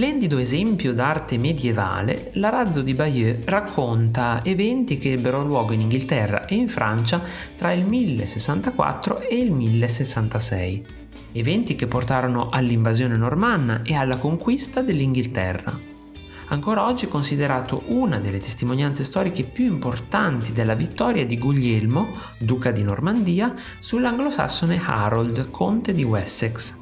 splendido esempio d'arte medievale, l'arazzo di Bayeux racconta eventi che ebbero luogo in Inghilterra e in Francia tra il 1064 e il 1066. Eventi che portarono all'invasione normanna e alla conquista dell'Inghilterra. Ancora oggi considerato una delle testimonianze storiche più importanti della vittoria di Guglielmo, duca di Normandia, sull'anglosassone Harold, conte di Wessex.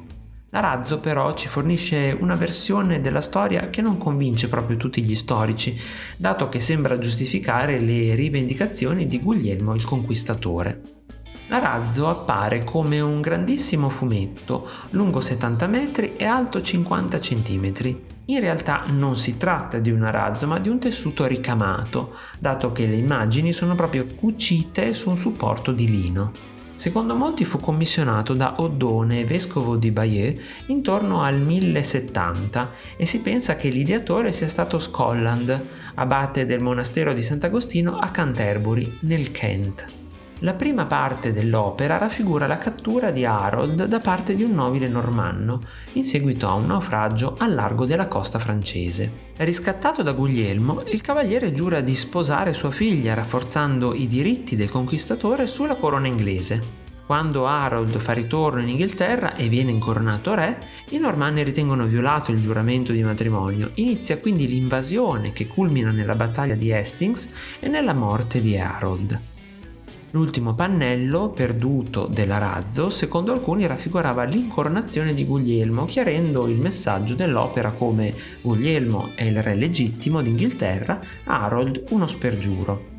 L'arazzo però ci fornisce una versione della storia che non convince proprio tutti gli storici, dato che sembra giustificare le rivendicazioni di Guglielmo il Conquistatore. L'arazzo appare come un grandissimo fumetto, lungo 70 metri e alto 50 cm. In realtà non si tratta di un arazzo ma di un tessuto ricamato, dato che le immagini sono proprio cucite su un supporto di lino. Secondo molti fu commissionato da Oddone, vescovo di Bayeux, intorno al 1070 e si pensa che l'ideatore sia stato Scotland, abate del monastero di Sant'Agostino a Canterbury, nel Kent. La prima parte dell'opera raffigura la cattura di Harold da parte di un nobile normanno, in seguito a un naufragio al largo della costa francese. Riscattato da Guglielmo, il cavaliere giura di sposare sua figlia, rafforzando i diritti del conquistatore sulla corona inglese. Quando Harold fa ritorno in Inghilterra e viene incoronato re, i normanni ritengono violato il giuramento di matrimonio. Inizia quindi l'invasione che culmina nella battaglia di Hastings e nella morte di Harold. L'ultimo pannello, perduto dell'arazzo, secondo alcuni raffigurava l'incoronazione di Guglielmo, chiarendo il messaggio dell'opera come Guglielmo è il re legittimo d'Inghilterra, Harold uno spergiuro.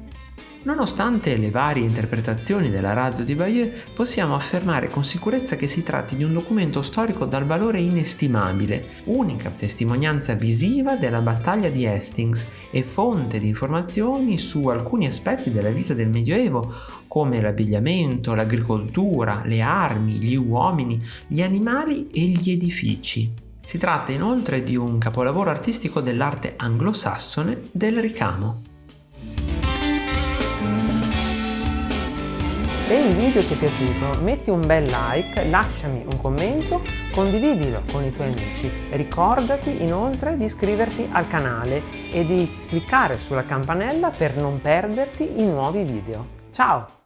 Nonostante le varie interpretazioni della razzo di Bayeux, possiamo affermare con sicurezza che si tratti di un documento storico dal valore inestimabile, unica testimonianza visiva della battaglia di Hastings e fonte di informazioni su alcuni aspetti della vita del Medioevo, come l'abbigliamento, l'agricoltura, le armi, gli uomini, gli animali e gli edifici. Si tratta inoltre di un capolavoro artistico dell'arte anglosassone del ricamo. Se il video ti è piaciuto metti un bel like, lasciami un commento, condividilo con i tuoi amici. Ricordati inoltre di iscriverti al canale e di cliccare sulla campanella per non perderti i nuovi video. Ciao!